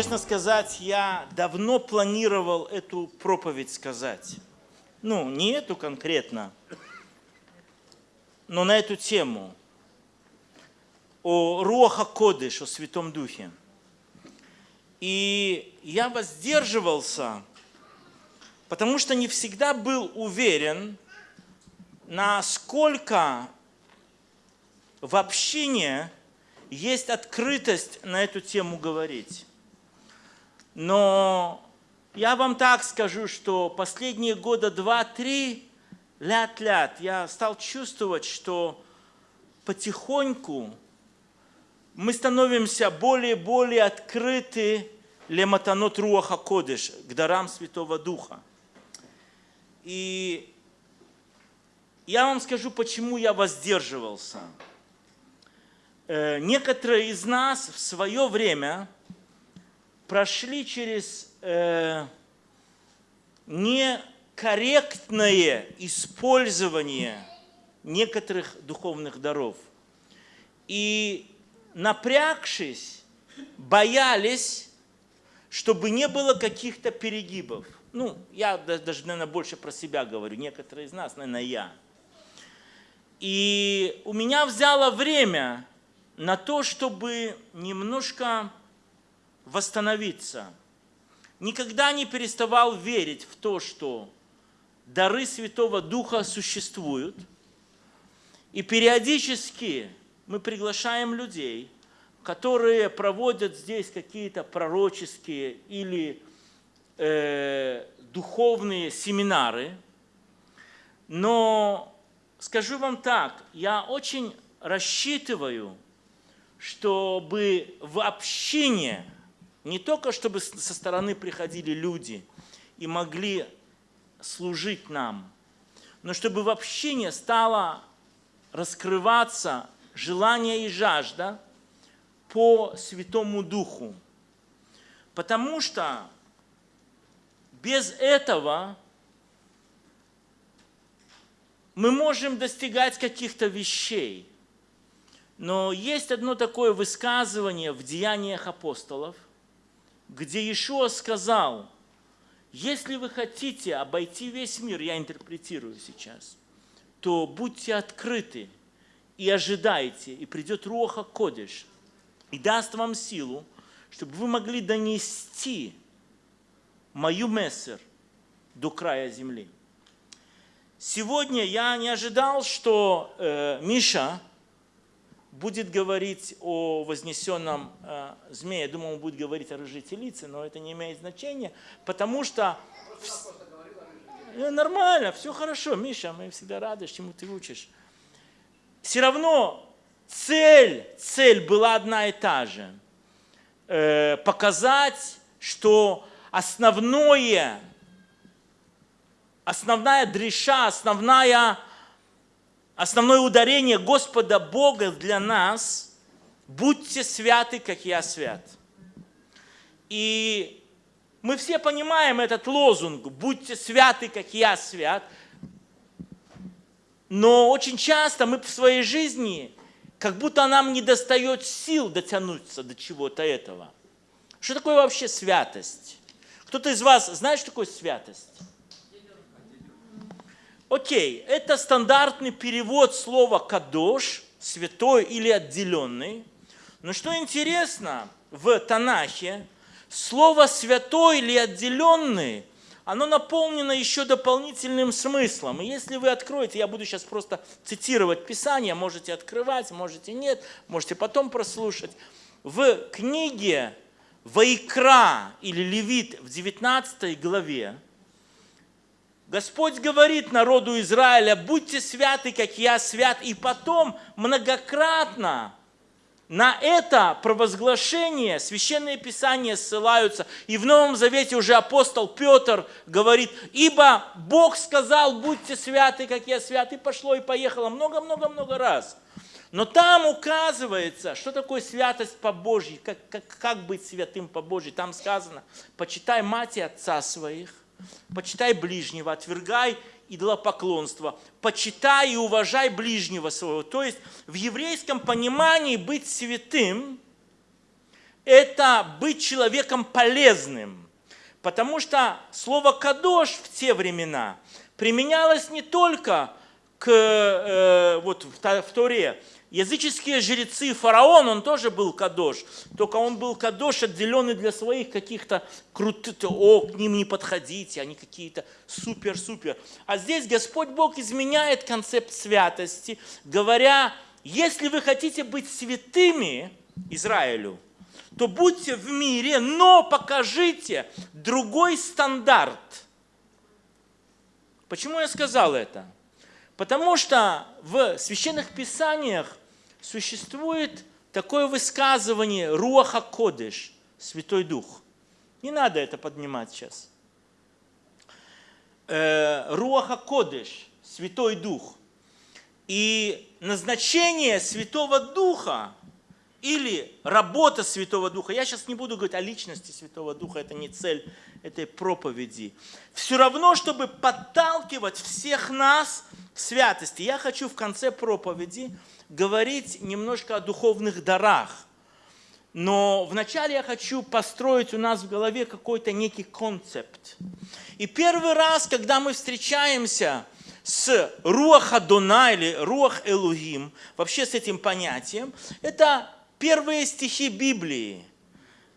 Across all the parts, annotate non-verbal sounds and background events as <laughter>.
Честно сказать, я давно планировал эту проповедь сказать. Ну, не эту конкретно, но на эту тему. О Руаха Кодыш, о Святом Духе. И я воздерживался, потому что не всегда был уверен, насколько в общине есть открытость на эту тему говорить. Но я вам так скажу, что последние года два-три, ляд-ляд, я стал чувствовать, что потихоньку мы становимся более и более открыты лематанот руаха кодыш, к дарам Святого Духа. И я вам скажу, почему я воздерживался. Э, некоторые из нас в свое время прошли через э, некорректное использование некоторых духовных даров. И напрягшись, боялись, чтобы не было каких-то перегибов. Ну, я даже, наверное, больше про себя говорю, некоторые из нас, наверное, я. И у меня взяло время на то, чтобы немножко восстановиться. Никогда не переставал верить в то, что дары Святого Духа существуют. И периодически мы приглашаем людей, которые проводят здесь какие-то пророческие или э, духовные семинары. Но скажу вам так, я очень рассчитываю, чтобы в общине, не только чтобы со стороны приходили люди и могли служить нам, но чтобы в общине стало раскрываться желание и жажда по Святому Духу. Потому что без этого мы можем достигать каких-то вещей. Но есть одно такое высказывание в Деяниях апостолов, где Иешуа сказал, если вы хотите обойти весь мир, я интерпретирую сейчас, то будьте открыты и ожидайте, и придет Руаха Кодиш, и даст вам силу, чтобы вы могли донести мою мессер до края земли. Сегодня я не ожидал, что э, Миша будет говорить о вознесенном э, змее. Я думал, он будет говорить о рыжей телице, но это не имеет значения, потому что... В... Э, нормально, все хорошо, Миша, мы всегда рады, чему ты учишь. Все равно цель, цель была одна и та же. Э, показать, что основное основная дреша, основная, основное ударение Господа Бога для нас – будьте святы, как я свят. И мы все понимаем этот лозунг «будьте святы, как я свят», но очень часто мы в своей жизни, как будто нам не достает сил дотянуться до чего-то этого. Что такое вообще святость? Кто-то из вас знает, что такое святость? Окей, это стандартный перевод слова «кадош», «святой» или «отделенный». Но что интересно, в Танахе слово «святой» или «отделенный» оно наполнено еще дополнительным смыслом. И если вы откроете, я буду сейчас просто цитировать Писание, можете открывать, можете нет, можете потом прослушать. В книге Вайкра или Левит в 19 главе Господь говорит народу Израиля, будьте святы, как я свят. И потом многократно на это провозглашение Священные Писания ссылаются. И в Новом Завете уже апостол Петр говорит, ибо Бог сказал, будьте святы, как я свят. И пошло и поехало много-много-много раз. Но там указывается, что такое святость по Божьей, как, как, как быть святым по Божьей. Там сказано, почитай мать и отца своих, Почитай ближнего, отвергай идолопоклонство. Почитай и уважай ближнего своего. То есть в еврейском понимании быть святым – это быть человеком полезным. Потому что слово «кадош» в те времена применялось не только к, э, вот в Торе, Языческие жрецы, фараон, он тоже был кадош, только он был кадош, отделенный для своих каких-то крутых, о, к ним не подходите, они какие-то супер-супер. А здесь Господь Бог изменяет концепт святости, говоря, если вы хотите быть святыми Израилю, то будьте в мире, но покажите другой стандарт. Почему я сказал это? Потому что в священных писаниях существует такое высказывание Руаха Кодыш, Святой Дух. Не надо это поднимать сейчас. Э, Руаха Кодыш, Святой Дух. И назначение Святого Духа или работа Святого Духа, я сейчас не буду говорить о личности Святого Духа, это не цель этой проповеди, все равно, чтобы подталкивать всех нас к святости. Я хочу в конце проповеди говорить немножко о духовных дарах. Но вначале я хочу построить у нас в голове какой-то некий концепт. И первый раз, когда мы встречаемся с Руах Адона или Руах Элухим, вообще с этим понятием, это первые стихи Библии.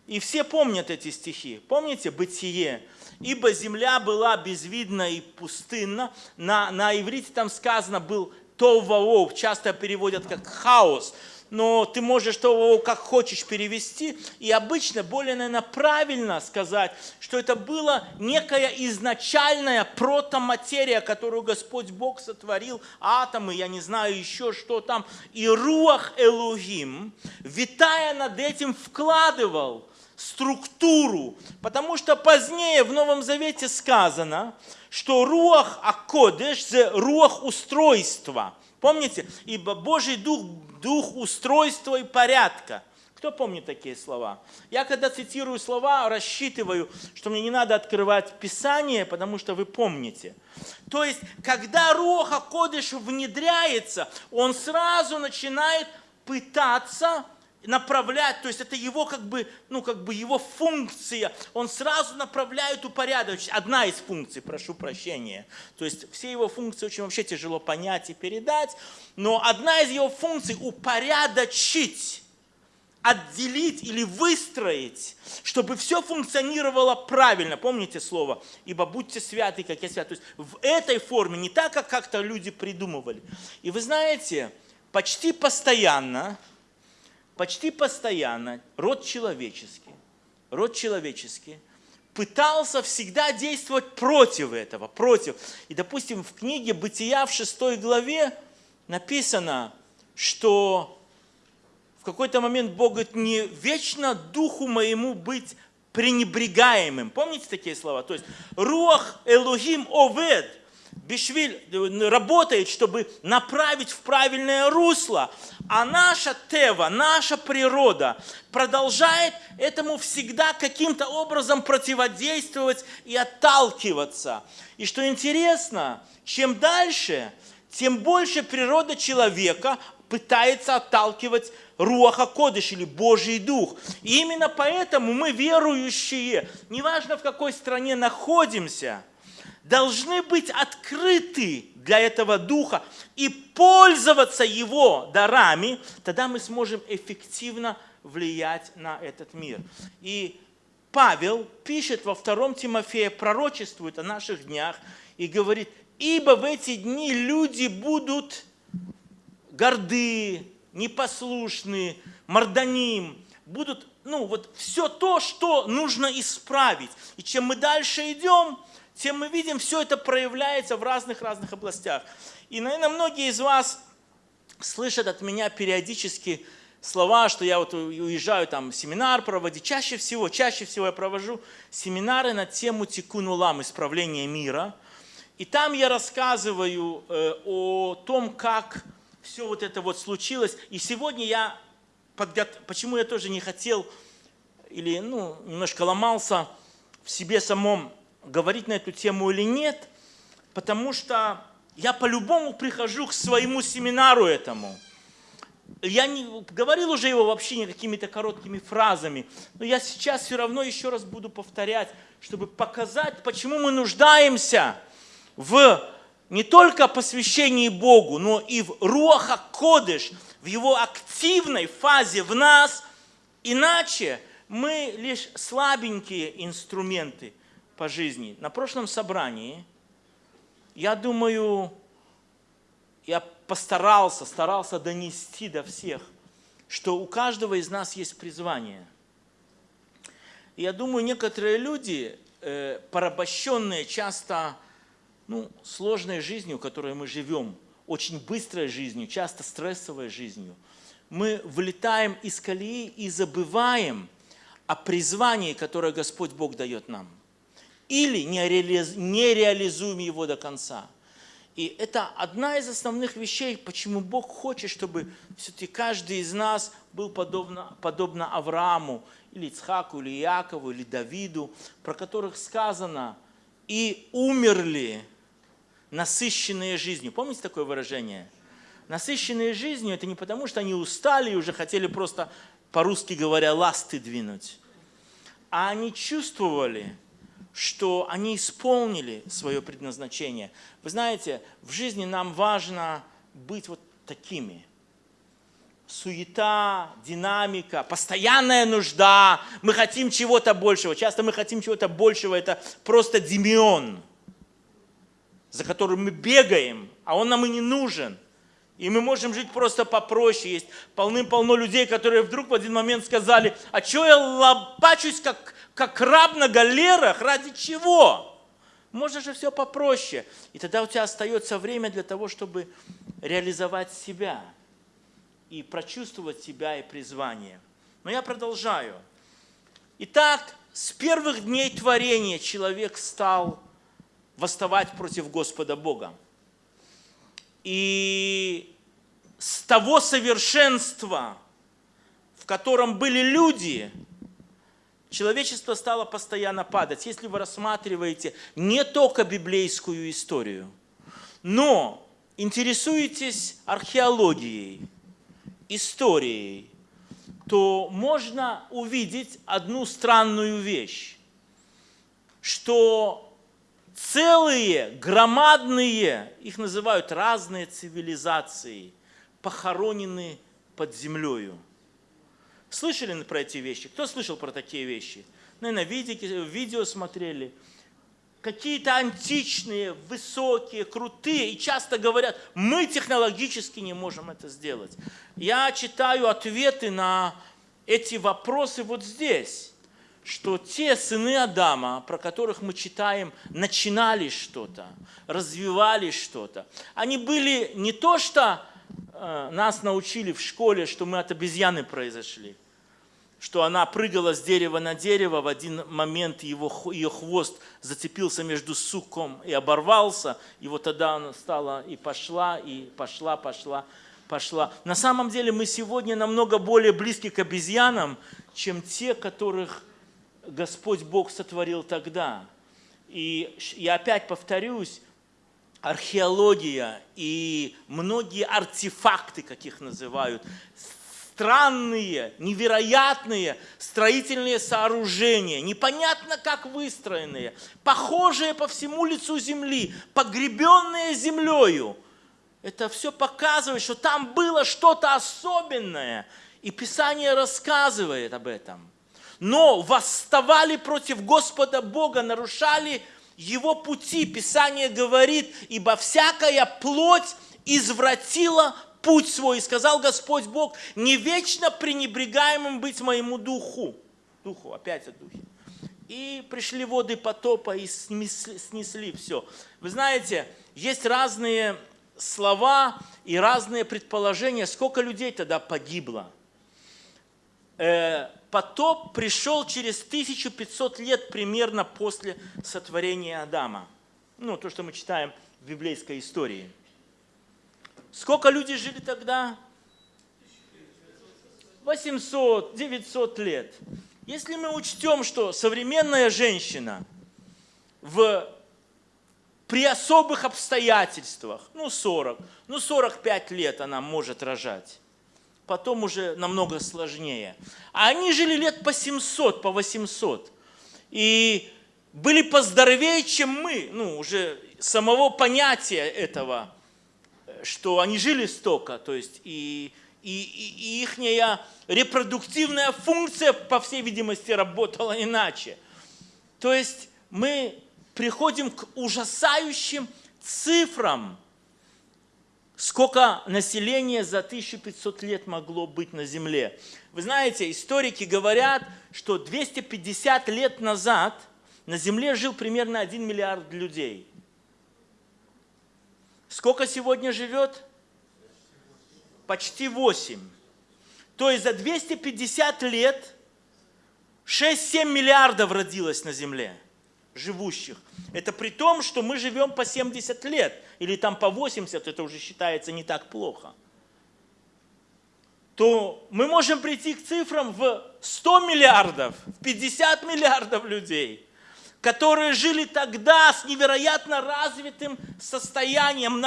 И все помнят эти стихи. Помните Бытие? Ибо земля была безвидна и пустынна. На, на иврите там сказано был товаов, часто переводят как хаос, но ты можешь товаов как хочешь перевести, и обычно более, наверное, правильно сказать, что это была некая изначальная протоматерия, которую Господь Бог сотворил, атомы, я не знаю еще что там, и руах Элухим, витая над этим, вкладывал структуру, потому что позднее в Новом Завете сказано, что руах акодеш – это руах устройства. Помните? Ибо Божий Дух – дух устройства и порядка. Кто помнит такие слова? Я когда цитирую слова, рассчитываю, что мне не надо открывать Писание, потому что вы помните. То есть, когда Руха Кодыш внедряется, он сразу начинает пытаться направлять, то есть это его как бы, ну как бы его функция, он сразу направляет упорядочить, одна из функций, прошу прощения, то есть все его функции очень вообще тяжело понять и передать, но одна из его функций упорядочить, отделить или выстроить, чтобы все функционировало правильно. Помните слово? Ибо будьте святы, как я свят. То есть в этой форме, не так, как как-то люди придумывали. И вы знаете, почти постоянно почти постоянно род человеческий, род человеческий пытался всегда действовать против этого, против. И, допустим, в книге «Бытия» в шестой главе написано, что в какой-то момент Бог говорит, не вечно духу моему быть пренебрегаемым. Помните такие слова? То есть, руах Элухим овед – Бишвиль э, работает, чтобы направить в правильное русло. А наша тева, наша природа продолжает этому всегда каким-то образом противодействовать и отталкиваться. И что интересно, чем дальше, тем больше природа человека пытается отталкивать Руаха Кодыш или Божий Дух. И именно поэтому мы, верующие, неважно в какой стране находимся – должны быть открыты для этого духа и пользоваться его дарами, тогда мы сможем эффективно влиять на этот мир. И Павел пишет во втором Тимофея, пророчествует о наших днях и говорит, ибо в эти дни люди будут горды, непослушны, мордоним, будут, ну вот все то, что нужно исправить. И чем мы дальше идем, тем мы видим, все это проявляется в разных-разных областях. И, наверное, многие из вас слышат от меня периодически слова, что я вот уезжаю там семинар проводить. Чаще всего, чаще всего я провожу семинары на тему тикун улам, исправления мира. И там я рассказываю э, о том, как все вот это вот случилось. И сегодня я, подго... почему я тоже не хотел или ну, немножко ломался в себе самом говорить на эту тему или нет, потому что я по-любому прихожу к своему семинару этому. я не говорил уже его вообще какими-то короткими фразами, но я сейчас все равно еще раз буду повторять, чтобы показать, почему мы нуждаемся в не только посвящении Богу, но и в Руаха Кодыш, в его активной фазе в нас, иначе мы лишь слабенькие инструменты по жизни. На прошлом собрании, я думаю, я постарался, старался донести до всех, что у каждого из нас есть призвание. Я думаю, некоторые люди, э, порабощенные часто ну, сложной жизнью, которой мы живем, очень быстрой жизнью, часто стрессовой жизнью, мы вылетаем из колеи и забываем о призвании, которое Господь Бог дает нам. Или не реализуем его до конца. И это одна из основных вещей, почему Бог хочет, чтобы все-таки каждый из нас был подобно, подобно Аврааму, или Ицхаку, или Якову, или Давиду, про которых сказано, и умерли насыщенные жизнью. Помните такое выражение? Насыщенные жизнью – это не потому, что они устали и уже хотели просто, по-русски говоря, ласты двинуть, а они чувствовали, что они исполнили свое предназначение. Вы знаете, в жизни нам важно быть вот такими. Суета, динамика, постоянная нужда. Мы хотим чего-то большего. Часто мы хотим чего-то большего. Это просто демион, за которым мы бегаем, а он нам и не нужен. И мы можем жить просто попроще. Есть полным-полно людей, которые вдруг в один момент сказали, а что я лопачусь, как, как раб на галерах, ради чего? Можно же все попроще. И тогда у тебя остается время для того, чтобы реализовать себя и прочувствовать себя и призвание. Но я продолжаю. Итак, с первых дней творения человек стал восставать против Господа Бога. И с того совершенства, в котором были люди, человечество стало постоянно падать. Если вы рассматриваете не только библейскую историю, но интересуетесь археологией, историей, то можно увидеть одну странную вещь, что целые, громадные, их называют разные цивилизации, похоронены под землею. Слышали про эти вещи? Кто слышал про такие вещи? Наверное, видео, видео смотрели. Какие-то античные, высокие, крутые, и часто говорят, мы технологически не можем это сделать. Я читаю ответы на эти вопросы вот здесь что те сыны Адама, про которых мы читаем, начинали что-то, развивали что-то. Они были не то, что э, нас научили в школе, что мы от обезьяны произошли, что она прыгала с дерева на дерево, в один момент его, ее хвост зацепился между суком и оборвался, и вот тогда она стала и пошла, и пошла, пошла, пошла. На самом деле мы сегодня намного более близки к обезьянам, чем те, которых Господь Бог сотворил тогда. И я опять повторюсь, археология и многие артефакты, как их называют, странные, невероятные строительные сооружения, непонятно как выстроенные, похожие по всему лицу земли, погребенные землею. Это все показывает, что там было что-то особенное. И Писание рассказывает об этом но восставали против Господа Бога, нарушали Его пути. Писание говорит, ибо всякая плоть извратила путь свой. И сказал Господь Бог, не вечно пренебрегаемым быть моему духу. Духу, опять о духе. И пришли воды потопа и снесли, снесли все. Вы знаете, есть разные слова и разные предположения, сколько людей тогда погибло. Э, потоп пришел через 1500 лет примерно после сотворения Адама. Ну, то, что мы читаем в библейской истории. Сколько людей жили тогда? 800, 900 лет. Если мы учтем, что современная женщина в, при особых обстоятельствах, ну 40, ну 45 лет она может рожать, потом уже намного сложнее. А они жили лет по 700, по 800. И были поздоровее, чем мы. Ну, уже самого понятия этого, что они жили столько. То есть и, и, и их репродуктивная функция, по всей видимости, работала иначе. То есть мы приходим к ужасающим цифрам, сколько населения за 1500 лет могло быть на Земле. Вы знаете, историки говорят, что 250 лет назад на Земле жил примерно 1 миллиард людей. Сколько сегодня живет? Почти 8. То есть за 250 лет 6-7 миллиардов родилось на Земле живущих. Это при том, что мы живем по 70 лет, или там по 80, это уже считается не так плохо. То мы можем прийти к цифрам в 100 миллиардов, в 50 миллиардов людей, которые жили тогда с невероятно развитым состоянием,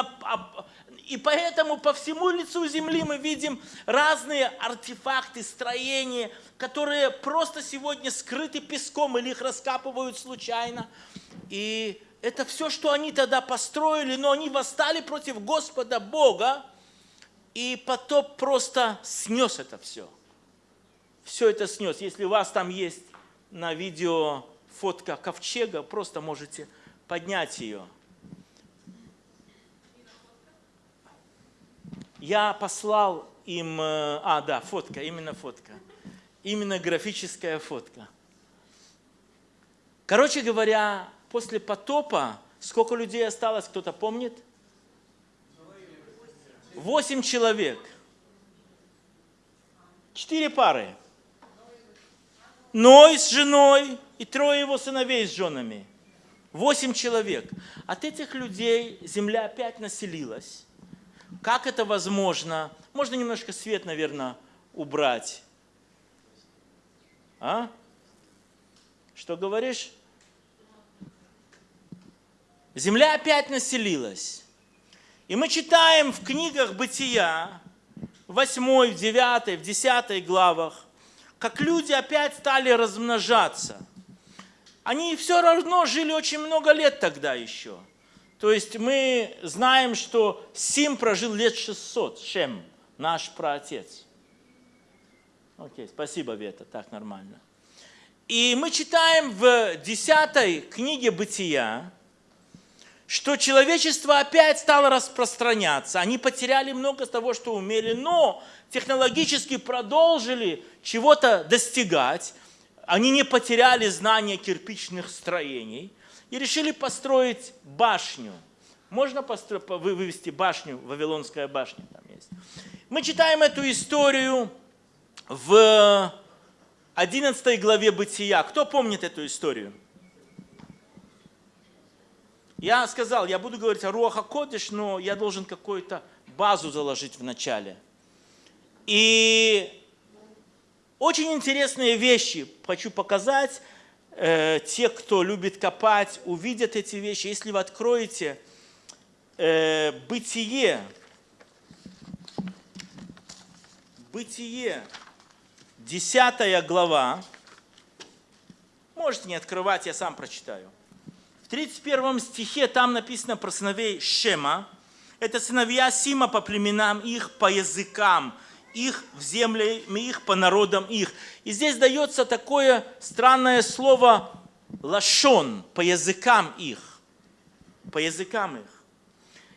и поэтому по всему лицу земли мы видим разные артефакты, строения, которые просто сегодня скрыты песком или их раскапывают случайно. И это все, что они тогда построили, но они восстали против Господа Бога, и потоп просто снес это все. Все это снес. Если у вас там есть на видео фотка ковчега, просто можете поднять ее – я послал им, э, а, да, фотка, именно фотка, именно графическая фотка. Короче говоря, после потопа сколько людей осталось, кто-то помнит? Восемь человек. Четыре пары. Ной с женой и трое его сыновей с женами. Восемь человек. От этих людей земля опять населилась. Как это возможно? Можно немножко свет, наверное, убрать. А? Что говоришь? Земля опять населилась. И мы читаем в книгах Бытия, в 8, в 9, в 10 главах, как люди опять стали размножаться. Они все равно жили очень много лет тогда еще. То есть мы знаем, что Сим прожил лет 600, Шем, наш праотец. Окей, спасибо, Вета, так нормально. И мы читаем в 10 книге Бытия, что человечество опять стало распространяться. Они потеряли много того, что умели, но технологически продолжили чего-то достигать. Они не потеряли знания кирпичных строений и решили построить башню. Можно постро... вывести башню, Вавилонская башня там есть. Мы читаем эту историю в 11 главе Бытия. Кто помнит эту историю? Я сказал, я буду говорить о Руаха Кодыш, но я должен какую-то базу заложить в начале. И очень интересные вещи хочу показать э, те, кто любит копать, увидят эти вещи. Если вы откроете э, Бытие, Бытие, 10 глава, можете не открывать, я сам прочитаю. В 31 стихе там написано про сыновей Шема. Это сыновья Сима по племенам их, по языкам – их в земле их, по народам их. И здесь дается такое странное слово лашон, по языкам их. По языкам их.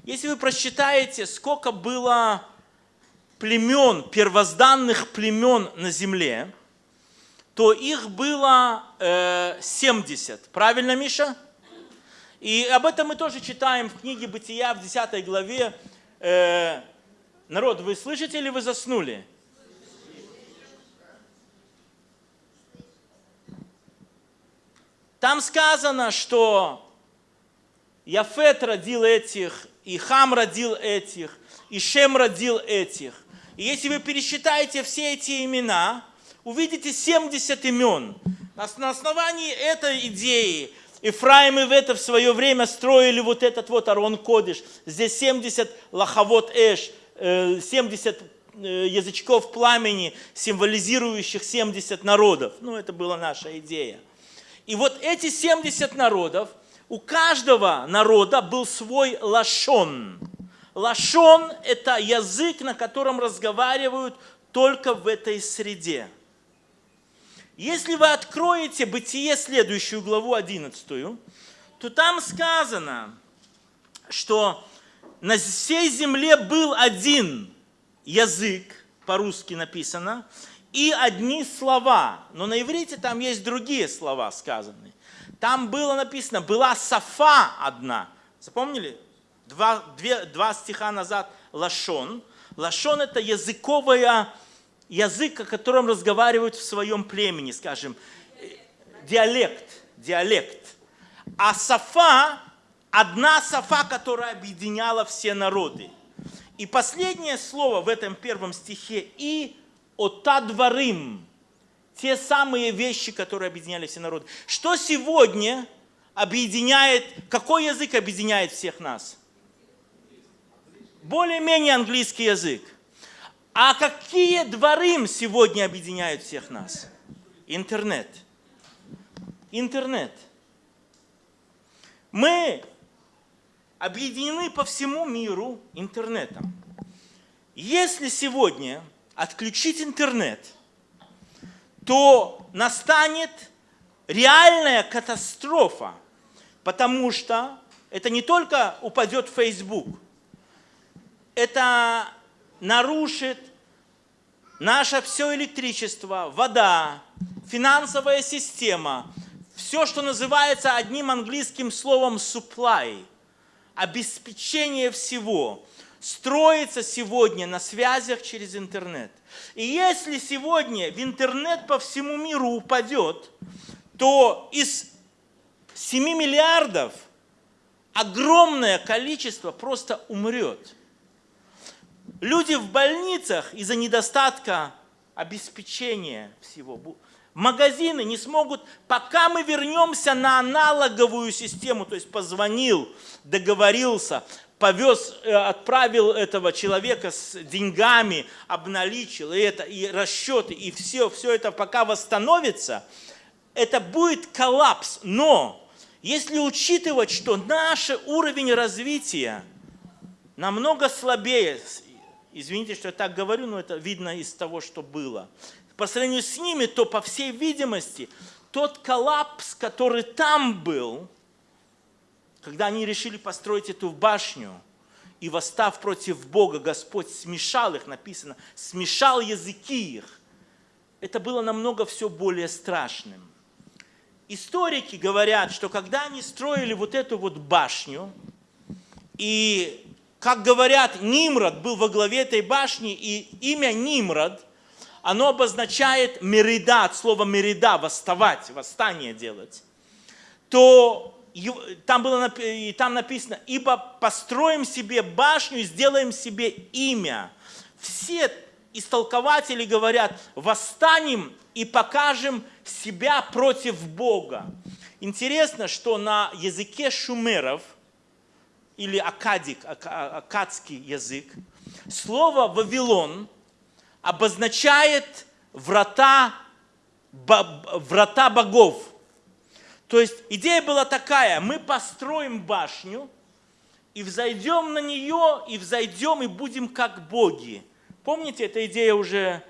Если вы прочитаете, сколько было племен, первозданных племен на земле, то их было э, 70. Правильно, Миша? И об этом мы тоже читаем в книге Бытия в 10 главе. Э, Народ, вы слышите или вы заснули? Там сказано, что Яфет родил этих, и Хам родил этих, и Шем родил этих. И если вы пересчитаете все эти имена, увидите 70 имен. На основании этой идеи Ифраим и Вета в свое время строили вот этот вот Арон Кодыш. Здесь 70 лаховод Эш, 70 э, язычков пламени, символизирующих 70 народов. Ну, это была наша идея. И вот эти 70 народов, у каждого народа был свой лашон. Лашон – это язык, на котором разговаривают только в этой среде. Если вы откроете Бытие, следующую главу 11, то там сказано, что на всей земле был один язык, по-русски написано, и одни слова. Но на иврите там есть другие слова сказаны. Там было написано, была сафа одна. Запомнили? Два, две, два стиха назад лашон. Лашон это языковая, язык, о котором разговаривают в своем племени, скажем, диалект, диалект. А сафа, одна сафа, которая объединяла все народы. И последнее слово в этом первом стихе «и отадварим» – те самые вещи, которые объединяли все народы. Что сегодня объединяет, какой язык объединяет всех нас? Более-менее английский язык. А какие дворым сегодня объединяют всех нас? Интернет. Интернет. Мы объединены по всему миру интернетом. Если сегодня отключить интернет, то настанет реальная катастрофа, потому что это не только упадет Facebook, это нарушит наше все электричество, вода, финансовая система, все, что называется одним английским словом supply – обеспечение всего строится сегодня на связях через интернет. И если сегодня в интернет по всему миру упадет, то из 7 миллиардов огромное количество просто умрет. Люди в больницах из-за недостатка обеспечения всего Магазины не смогут, пока мы вернемся на аналоговую систему, то есть позвонил, договорился, повез, э, отправил этого человека с деньгами, обналичил, и, это, и расчеты, и все, все это пока восстановится, это будет коллапс. Но если учитывать, что наш уровень развития намного слабее, извините, что я так говорю, но это видно из того, что было – по сравнению с ними, то, по всей видимости, тот коллапс, который там был, когда они решили построить эту башню, и восстав против Бога, Господь смешал их, написано, смешал языки их. Это было намного все более страшным. Историки говорят, что когда они строили вот эту вот башню, и, как говорят, Нимрод был во главе этой башни, и имя Нимрод – оно обозначает мерида, от слова мерида, восставать, восстание делать, то там, было, и там написано, ибо построим себе башню сделаем себе имя. Все истолкователи говорят, восстанем и покажем себя против Бога. Интересно, что на языке шумеров, или акадик, акадский язык, слово «Вавилон» – обозначает врата, врата богов. То есть идея была такая, мы построим башню, и взойдем на нее, и взойдем, и будем как боги. Помните, эта идея уже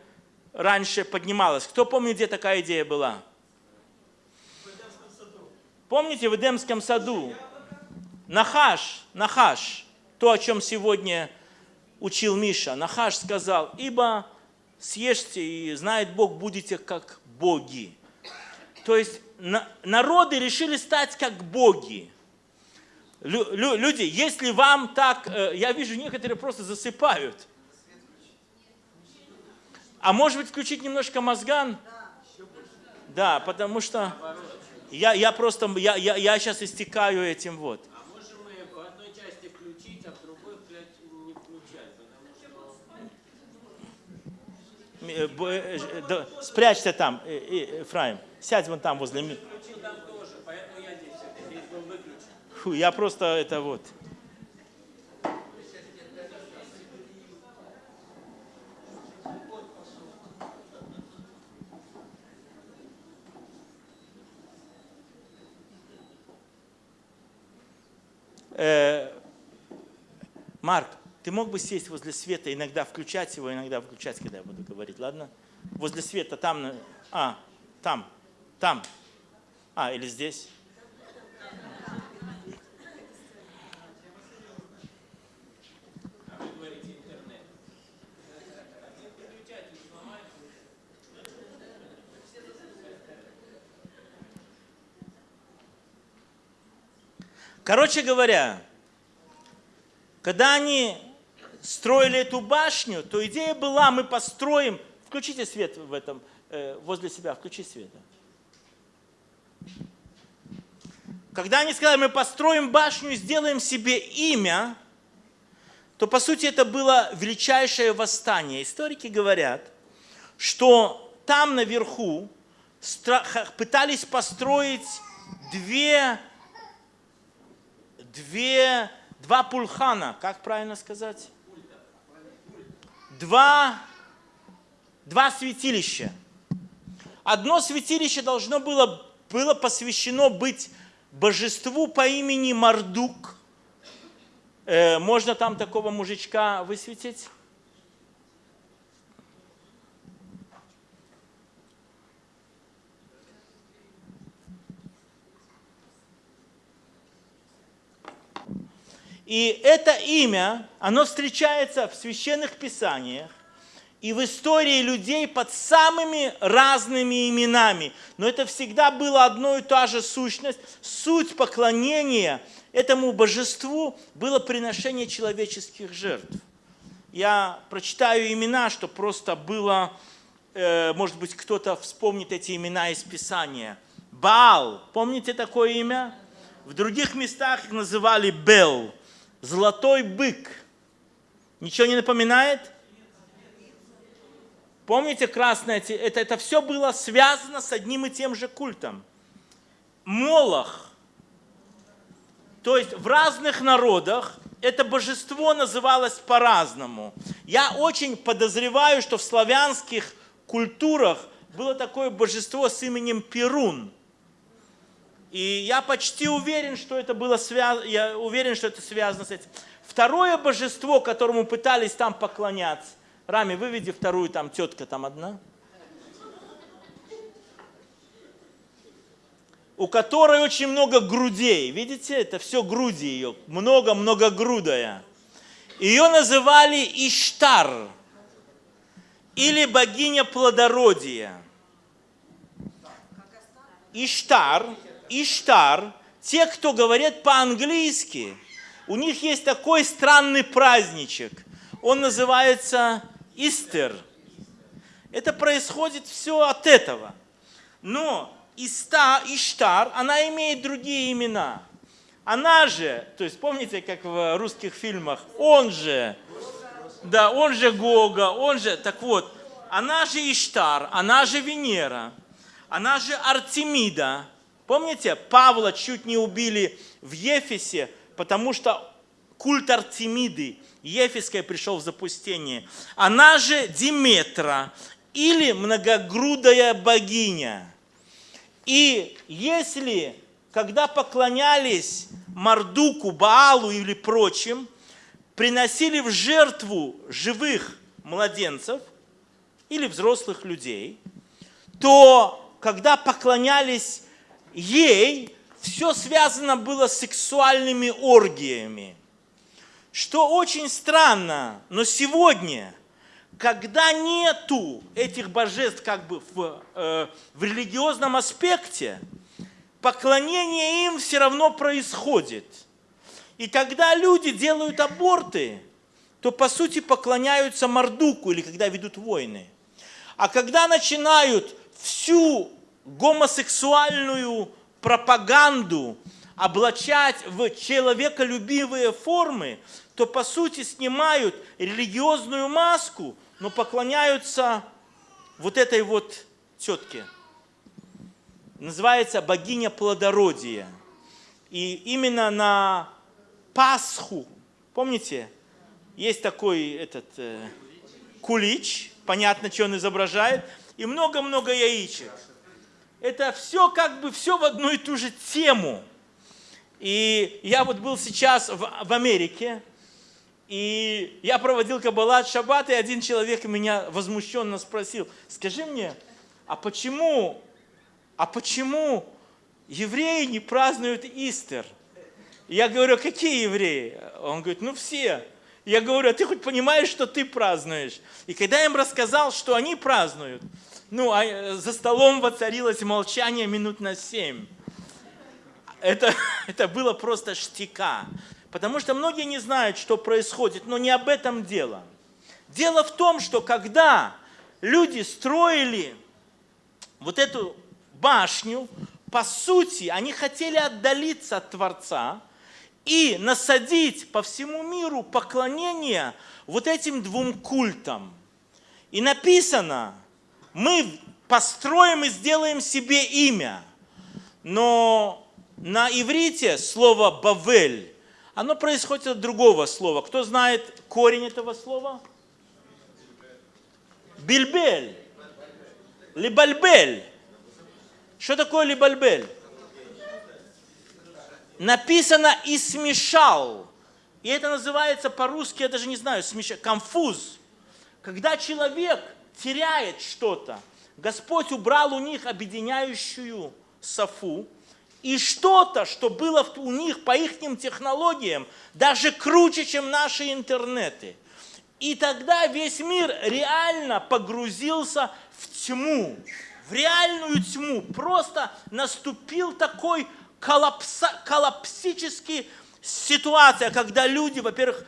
раньше поднималась. Кто помнит, где такая идея была? Помните, в Эдемском саду? Нахаш, Нахаш, то, о чем сегодня учил Миша. Нахаш сказал, ибо съешьте, и знает Бог, будете как боги. То есть народы решили стать как боги. Люди, если вам так, э, я вижу, некоторые просто засыпают. А может быть включить немножко мозган? Да, потому что я, я просто, я, я, я сейчас истекаю этим вот. да, спрячься там, Фраим, сядь вон там возле меня. Фу, я просто это вот. Э, Марк, ты мог бы сесть возле света, иногда включать его, иногда выключать, когда я буду говорить, ладно? Возле света, там, а, там, там, а, или здесь. Короче говоря, когда они строили эту башню, то идея была, мы построим, включите свет в этом, э, возле себя, включи свет. Когда они сказали, мы построим башню сделаем себе имя, то по сути это было величайшее восстание. Историки говорят, что там наверху пытались построить две две, два пульхана, как правильно сказать? Два, два святилища. Одно святилище должно было, было посвящено быть божеству по имени Мардук. Э, можно там такого мужичка высветить? И это имя, оно встречается в священных писаниях и в истории людей под самыми разными именами. Но это всегда было одно и та же сущность. Суть поклонения этому божеству было приношение человеческих жертв. Я прочитаю имена, что просто было, э, может быть, кто-то вспомнит эти имена из Писания. Баал, помните такое имя? В других местах их называли Бел золотой бык. Ничего не напоминает? Помните красное? Это, это все было связано с одним и тем же культом. Молох. То есть в разных народах это божество называлось по-разному. Я очень подозреваю, что в славянских культурах было такое божество с именем Перун – и я почти уверен, что это было связано, я уверен, что это связано с этим. Второе божество, которому пытались там поклоняться. Рами, выведи вторую, там тетка там одна. У которой очень много грудей. Видите, это все груди ее. Много-многогрудая. Ее называли Иштар. Или богиня плодородия. Иштар Иштар, те, кто говорят по-английски, у них есть такой странный праздничек. Он называется Истер. Это происходит все от этого. Но Иста, Иштар, она имеет другие имена. Она же, то есть помните, как в русских фильмах, он же, да, он же Гога, он же, так вот, она же Иштар, она же Венера, она же Артемида, Помните, Павла чуть не убили в Ефесе, потому что культ Артемиды, Ефеская пришел в запустение. Она же Диметра или многогрудая богиня. И если, когда поклонялись Мардуку, Баалу или прочим, приносили в жертву живых младенцев или взрослых людей, то когда поклонялись ей все связано было с сексуальными оргиями. Что очень странно, но сегодня, когда нету этих божеств как бы в, э, в религиозном аспекте, поклонение им все равно происходит. И когда люди делают аборты, то по сути поклоняются Мордуку или когда ведут войны. А когда начинают всю гомосексуальную пропаганду облачать в человеколюбивые формы, то по сути снимают религиозную маску, но поклоняются вот этой вот тетке. Называется богиня плодородия. И именно на Пасху, помните, есть такой этот э, кулич, понятно, что он изображает, и много-много яичек это все как бы все в одну и ту же тему. И я вот был сейчас в, в Америке, И я проводил Каббалат Шаббат, и один человек меня возмущенно спросил, скажи мне, а почему, а почему евреи не празднуют Истер? Я говорю, какие евреи? Он говорит, ну все. Я говорю, а ты хоть понимаешь, что ты празднуешь? И когда я им рассказал, что они празднуют, ну, а э, за столом воцарилось молчание минут на семь. Это, <laughs> это было просто штика. Потому что многие не знают, что происходит, но не об этом дело. Дело в том, что когда люди строили вот эту башню, по сути, они хотели отдалиться от Творца и насадить по всему миру поклонение вот этим двум культам. И написано, мы построим и сделаем себе имя. Но на иврите слово «бавель», оно происходит от другого слова. Кто знает корень этого слова? Бильбель. Либальбель. Что такое либальбель? Написано «и смешал». И это называется по-русски, я даже не знаю, смешал, конфуз. Когда человек теряет что-то, Господь убрал у них объединяющую софу, и что-то, что было у них по их технологиям, даже круче, чем наши интернеты. И тогда весь мир реально погрузился в тьму, в реальную тьму. Просто наступил такой коллапса, коллапсический ситуация, когда люди, во-первых,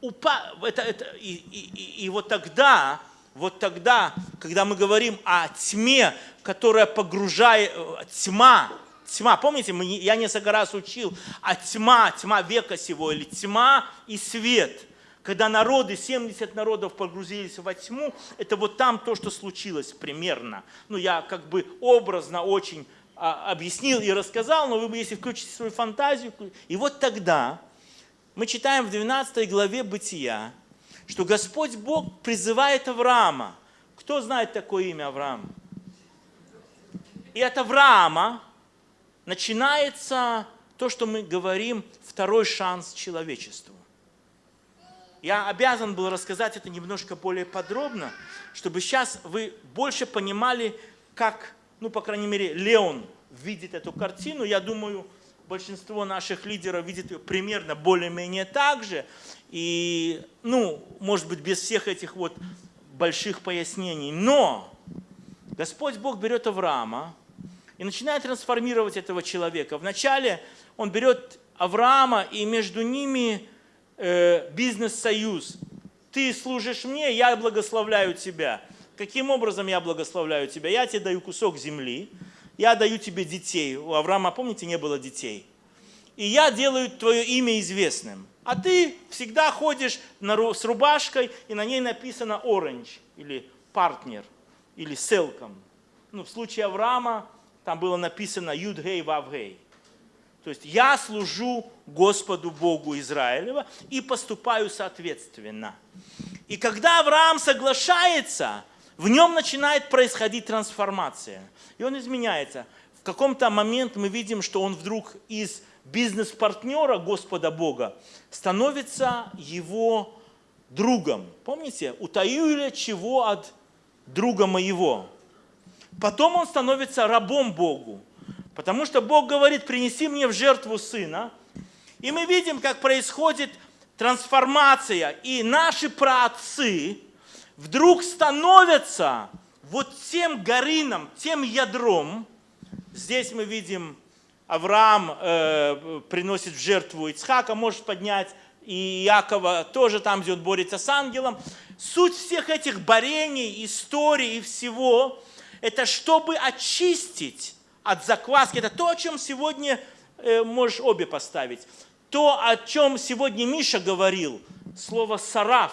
упа... это, это, и, и, и, и вот тогда вот тогда, когда мы говорим о тьме, которая погружает, э, тьма, тьма, помните, мы, я несколько раз учил, а тьма, тьма века сего, или тьма и свет. Когда народы, 70 народов погрузились во тьму, это вот там то, что случилось примерно. Ну, я как бы образно очень а, объяснил и рассказал, но вы, если включите свою фантазию, и вот тогда мы читаем в 12 главе Бытия, что Господь Бог призывает Авраама. Кто знает такое имя Авраам? И от Авраама начинается то, что мы говорим, второй шанс человечеству. Я обязан был рассказать это немножко более подробно, чтобы сейчас вы больше понимали, как, ну, по крайней мере, Леон видит эту картину. Я думаю, большинство наших лидеров видит ее примерно более-менее так же. И, ну, может быть, без всех этих вот больших пояснений. Но Господь Бог берет Авраама и начинает трансформировать этого человека. Вначале он берет Авраама, и между ними э, бизнес-союз. Ты служишь мне, я благословляю тебя. Каким образом я благословляю тебя? Я тебе даю кусок земли, я даю тебе детей. У Авраама, помните, не было детей. И я делаю твое имя известным. А ты всегда ходишь с рубашкой, и на ней написано Orange, или партнер, или селком. Ну, в случае Авраама там было написано Юдгей Вавгей. То есть я служу Господу Богу Израилева и поступаю соответственно. И когда Авраам соглашается, в нем начинает происходить трансформация. И он изменяется. В каком-то момент мы видим, что он вдруг из бизнес-партнера Господа Бога становится его другом. Помните, утаю ли чего от друга моего? Потом он становится рабом Богу, потому что Бог говорит, принеси мне в жертву сына. И мы видим, как происходит трансформация, и наши праотцы вдруг становятся вот тем горином, тем ядром. Здесь мы видим Авраам э, приносит в жертву Ицхака, может поднять, и Якова тоже там, где он борется с ангелом. Суть всех этих борений, историй и всего, это чтобы очистить от закваски. Это то, о чем сегодня э, можешь обе поставить. То, о чем сегодня Миша говорил, слово «сараф»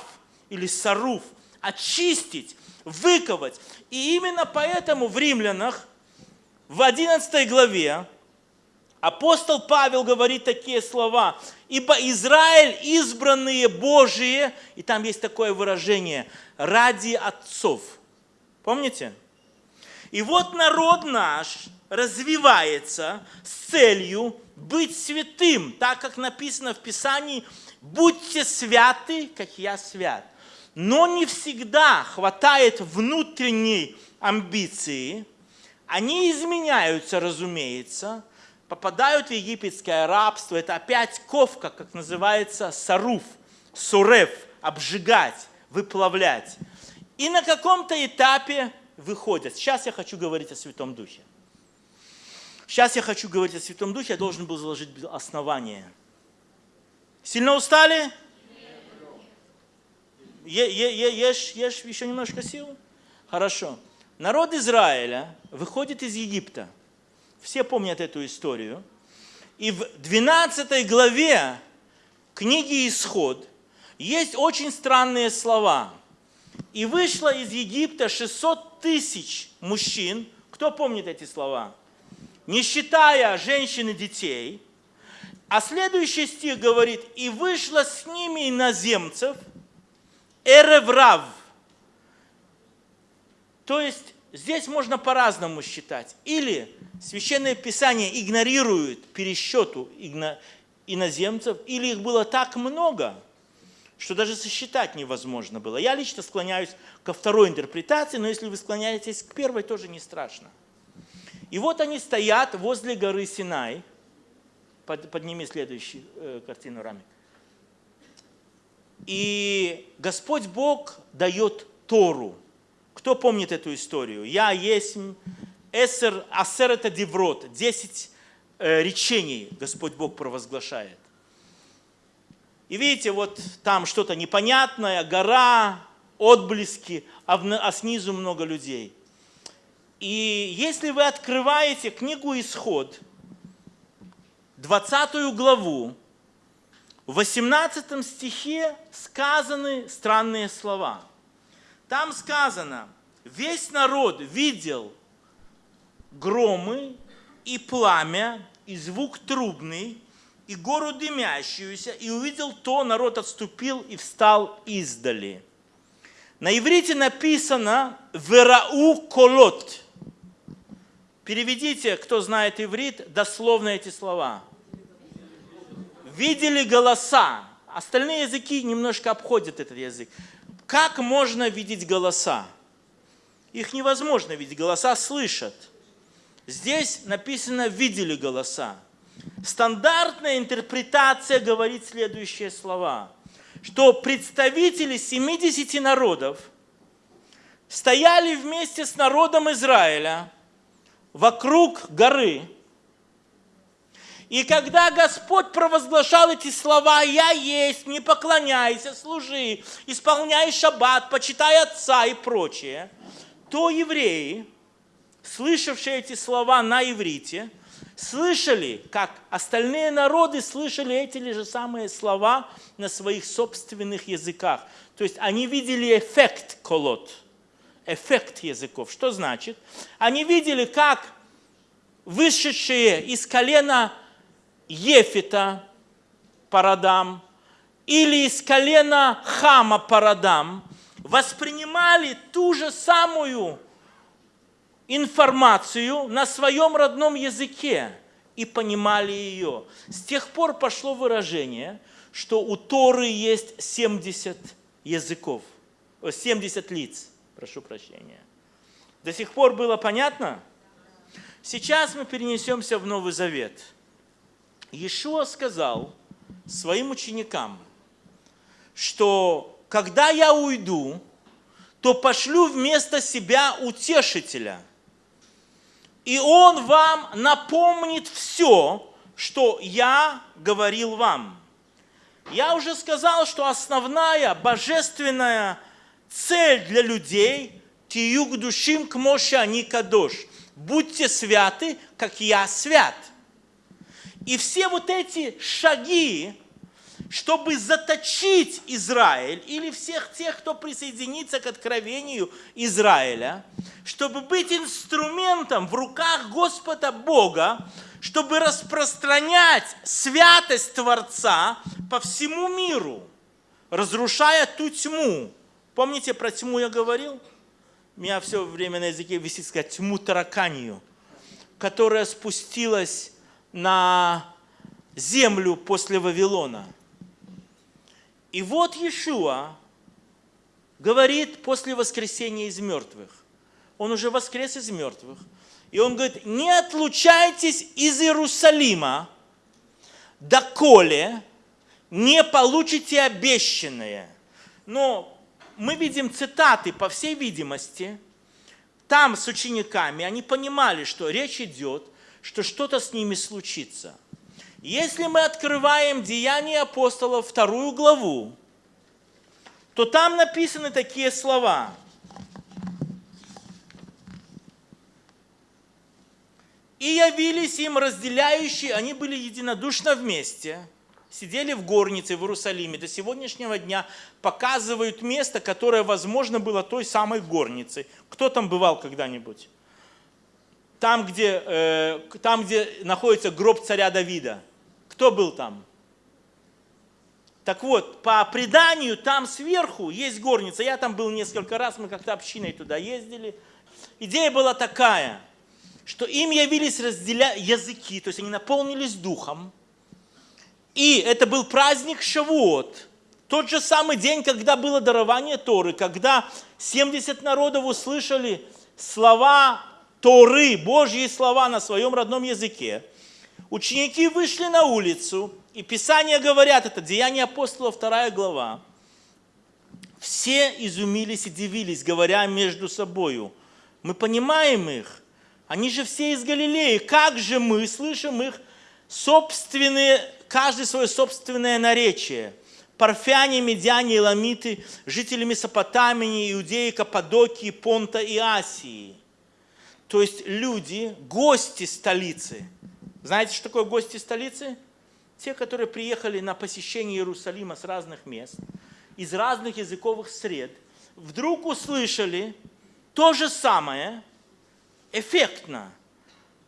или «саруф», очистить, выковать. И именно поэтому в Римлянах в 11 главе Апостол Павел говорит такие слова. «Ибо Израиль избранные Божие», и там есть такое выражение, «ради отцов». Помните? И вот народ наш развивается с целью быть святым, так как написано в Писании, будьте святы, как я свят. Но не всегда хватает внутренней амбиции, они изменяются, разумеется, попадают в египетское рабство, это опять ковка, как называется, саруф, сурев, обжигать, выплавлять. И на каком-то этапе выходят. Сейчас я хочу говорить о Святом Духе. Сейчас я хочу говорить о Святом Духе, я должен был заложить основание. Сильно устали? Ешь, ешь еще немножко сил? Хорошо. Народ Израиля выходит из Египта – все помнят эту историю. И в 12 главе книги «Исход» есть очень странные слова. «И вышло из Египта 600 тысяч мужчин». Кто помнит эти слова? Не считая женщин и детей. А следующий стих говорит, «И вышло с ними иноземцев, эреврав». То есть здесь можно по-разному считать. Или Священное Писание игнорирует пересчету иноземцев, или их было так много, что даже сосчитать невозможно было. Я лично склоняюсь ко второй интерпретации, но если вы склоняетесь к первой, тоже не страшно. И вот они стоят возле горы Синай. Подними следующую э, картину, Рами. И Господь Бог дает Тору. Кто помнит эту историю? Я есть Эсер, Асер это Деврот, 10 э, речений Господь Бог провозглашает. И видите, вот там что-то непонятное, гора, отблески, а, в, а снизу много людей. И если вы открываете книгу «Исход», 20 главу, в 18 стихе сказаны странные слова. Там сказано, весь народ видел громы и пламя, и звук трубный, и гору дымящуюся, и увидел то, народ отступил и встал издали. На иврите написано «верау колот». Переведите, кто знает иврит, дословно эти слова. Видели голоса. Остальные языки немножко обходят этот язык. Как можно видеть голоса? Их невозможно видеть, голоса слышат – Здесь написано «видели голоса». Стандартная интерпретация говорит следующие слова, что представители 70 народов стояли вместе с народом Израиля вокруг горы, и когда Господь провозглашал эти слова, «Я есть, не поклоняйся, служи, исполняй шаббат, почитай отца» и прочее, то евреи – слышавшие эти слова на иврите, слышали, как остальные народы слышали эти же самые слова на своих собственных языках. То есть они видели эффект колот, эффект языков. Что значит? Они видели, как вышедшие из колена Ефита парадам или из колена Хама парадам воспринимали ту же самую информацию на своем родном языке и понимали ее. С тех пор пошло выражение, что у Торы есть 70 языков, 70 лиц, прошу прощения. До сих пор было понятно? Сейчас мы перенесемся в Новый Завет. Иешуа сказал своим ученикам, что когда я уйду, то пошлю вместо себя утешителя – и Он вам напомнит все, что я говорил вам. Я уже сказал, что основная божественная цель для людей – тиюк душим к моше они кадош. Будьте святы, как я свят. И все вот эти шаги, чтобы заточить Израиль или всех тех, кто присоединится к откровению Израиля, чтобы быть инструментом в руках Господа Бога, чтобы распространять святость Творца по всему миру, разрушая ту тьму. Помните, про тьму я говорил? У меня все время на языке висит сказать тьму тараканию. которая спустилась на землю после Вавилона. И вот Иешуа говорит после воскресения из мертвых. Он уже воскрес из мертвых. И он говорит, не отлучайтесь из Иерусалима, доколе не получите обещанное. Но мы видим цитаты, по всей видимости, там с учениками, они понимали, что речь идет, что что-то с ними случится. Если мы открываем Деяния апостолов, вторую главу, то там написаны такие слова. И явились им разделяющие, они были единодушно вместе, сидели в горнице в Иерусалиме. До сегодняшнего дня показывают место, которое, возможно, было той самой горницей. Кто там бывал когда-нибудь? Там где, э, там, где находится гроб царя Давида. Кто был там? Так вот, по преданию, там сверху есть горница. Я там был несколько раз, мы как-то общиной туда ездили. Идея была такая, что им явились разделя... языки, то есть они наполнились духом. И это был праздник Шавуот, тот же самый день, когда было дарование Торы, когда 70 народов услышали слова Торы, Божьи слова на своем родном языке. Ученики вышли на улицу, и Писания говорят, это Деяние апостола, вторая глава. Все изумились и дивились, говоря между собою. Мы понимаем их. Они же все из Галилеи. Как же мы слышим их собственные, каждый свое собственное наречие? Парфяне, медяне, ламиты, жители Месопотамии, Иудеи, Каппадокии, Понта и Асии. То есть люди, гости столицы. Знаете, что такое гости столицы? те, которые приехали на посещение Иерусалима с разных мест, из разных языковых сред, вдруг услышали то же самое, эффектно,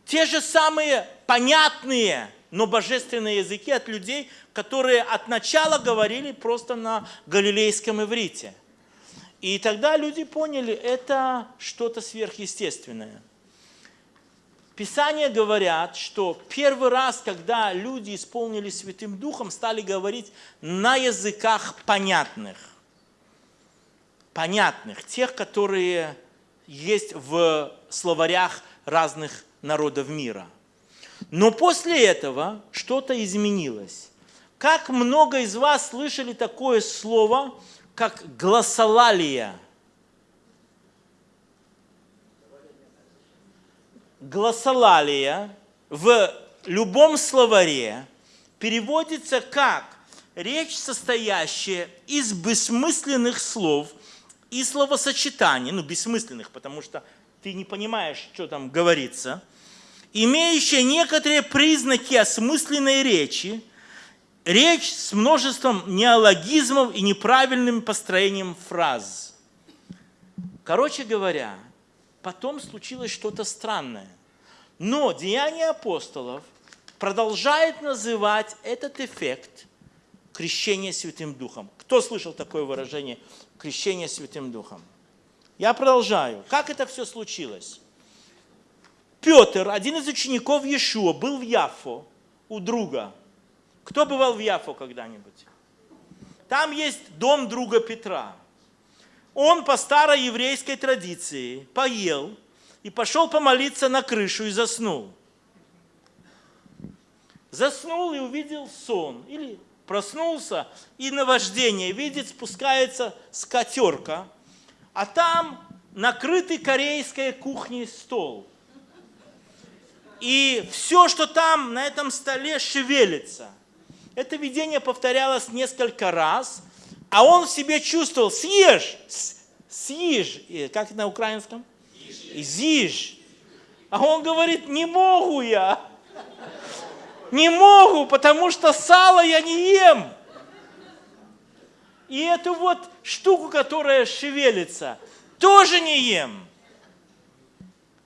те же самые понятные, но божественные языки от людей, которые от начала говорили просто на галилейском иврите. И тогда люди поняли, это что-то сверхъестественное. Писания говорят, что первый раз, когда люди исполнились Святым Духом, стали говорить на языках понятных. Понятных, тех, которые есть в словарях разных народов мира. Но после этого что-то изменилось. Как много из вас слышали такое слово, как гласолалия – гласолалия в любом словаре переводится как речь, состоящая из бессмысленных слов и словосочетаний, ну, бессмысленных, потому что ты не понимаешь, что там говорится, имеющая некоторые признаки осмысленной речи, речь с множеством неологизмов и неправильным построением фраз. Короче говоря, потом случилось что-то странное. Но Деяние апостолов продолжает называть этот эффект крещение Святым Духом. Кто слышал такое выражение крещение Святым Духом? Я продолжаю. Как это все случилось? Петр, один из учеников Иешуа, был в Яфо у друга. Кто бывал в Яфо когда-нибудь? Там есть дом друга Петра. Он по старой еврейской традиции поел – и пошел помолиться на крышу и заснул. Заснул и увидел сон. Или проснулся и наваждение видит, спускается скатерка, а там накрытый корейской кухней стол. И все, что там на этом столе, шевелится. Это видение повторялось несколько раз, а он в себе чувствовал, съешь, съешь, как на украинском? Зиж. А он говорит, не могу я. Не могу, потому что сало я не ем. И эту вот штуку, которая шевелится, тоже не ем.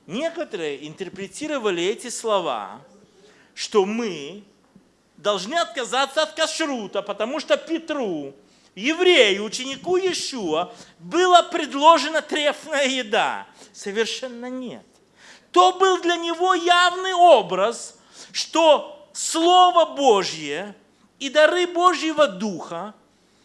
Некоторые интерпретировали эти слова, что мы должны отказаться от кашрута, потому что Петру, еврею, ученику Иешуа, была предложена трефная еда. Совершенно нет. то был для него явный образ, что Слово Божье и дары Божьего Духа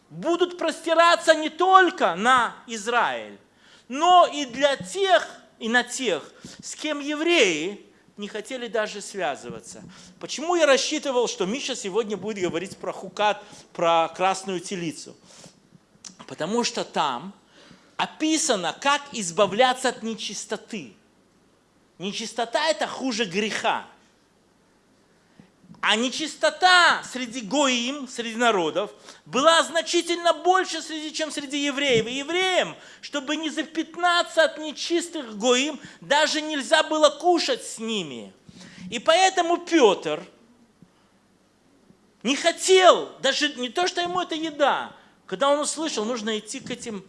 будут простираться не только на Израиль, но и для тех, и на тех, с кем евреи не хотели даже связываться. Почему я рассчитывал, что Миша сегодня будет говорить про хукат, про красную телицу? Потому что там описано, как избавляться от нечистоты. Нечистота – это хуже греха. А нечистота среди гоим, среди народов, была значительно больше, среди, чем среди евреев. И евреям, чтобы не запятнаться от нечистых гоим, даже нельзя было кушать с ними. И поэтому Петр не хотел, даже не то, что ему это еда, когда он услышал, нужно идти к этим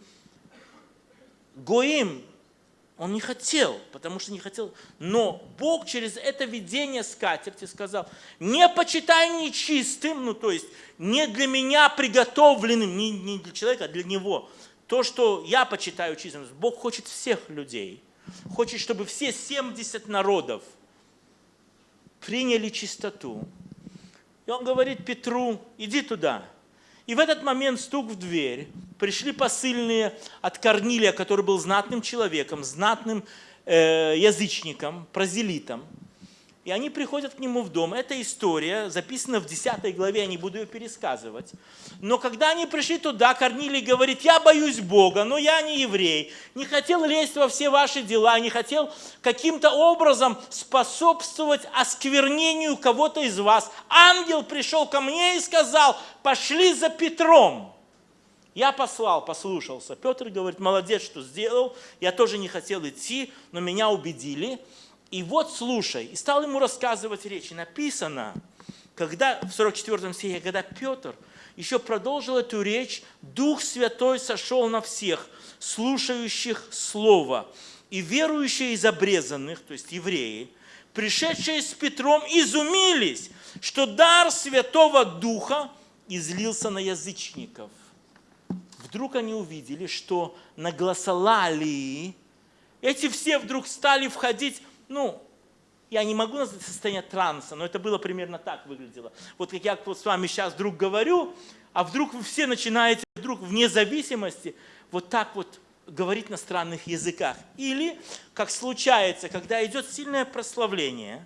гоим, он не хотел, потому что не хотел. Но Бог через это видение скатерти сказал, не почитай нечистым, ну то есть не для меня приготовленным, не, не для человека, а для него. То, что я почитаю чистым. Бог хочет всех людей. Хочет, чтобы все 70 народов приняли чистоту. И он говорит Петру, иди туда. И в этот момент стук в дверь. Пришли посыльные от Корнилия, который был знатным человеком, знатным э, язычником, прозелитом. И они приходят к нему в дом. Эта история записана в 10 главе, я не буду ее пересказывать. Но когда они пришли туда, Корнилий говорит, я боюсь Бога, но я не еврей. Не хотел лезть во все ваши дела, не хотел каким-то образом способствовать осквернению кого-то из вас. Ангел пришел ко мне и сказал, пошли за Петром. Я послал, послушался. Петр говорит, молодец, что сделал. Я тоже не хотел идти, но меня убедили. И вот слушай, и стал ему рассказывать речь. И написано, когда, в 44 стихе, когда Петр еще продолжил эту речь, Дух Святой сошел на всех, слушающих Слово. И верующие из обрезанных, то есть евреи, пришедшие с Петром, изумились, что дар Святого Духа излился на язычников. Вдруг они увидели, что на гласолалии эти все вдруг стали входить ну, я не могу назвать состояние транса, но это было примерно так выглядело. Вот как я с вами сейчас вдруг говорю, а вдруг вы все начинаете вдруг вне зависимости вот так вот говорить на странных языках. Или, как случается, когда идет сильное прославление,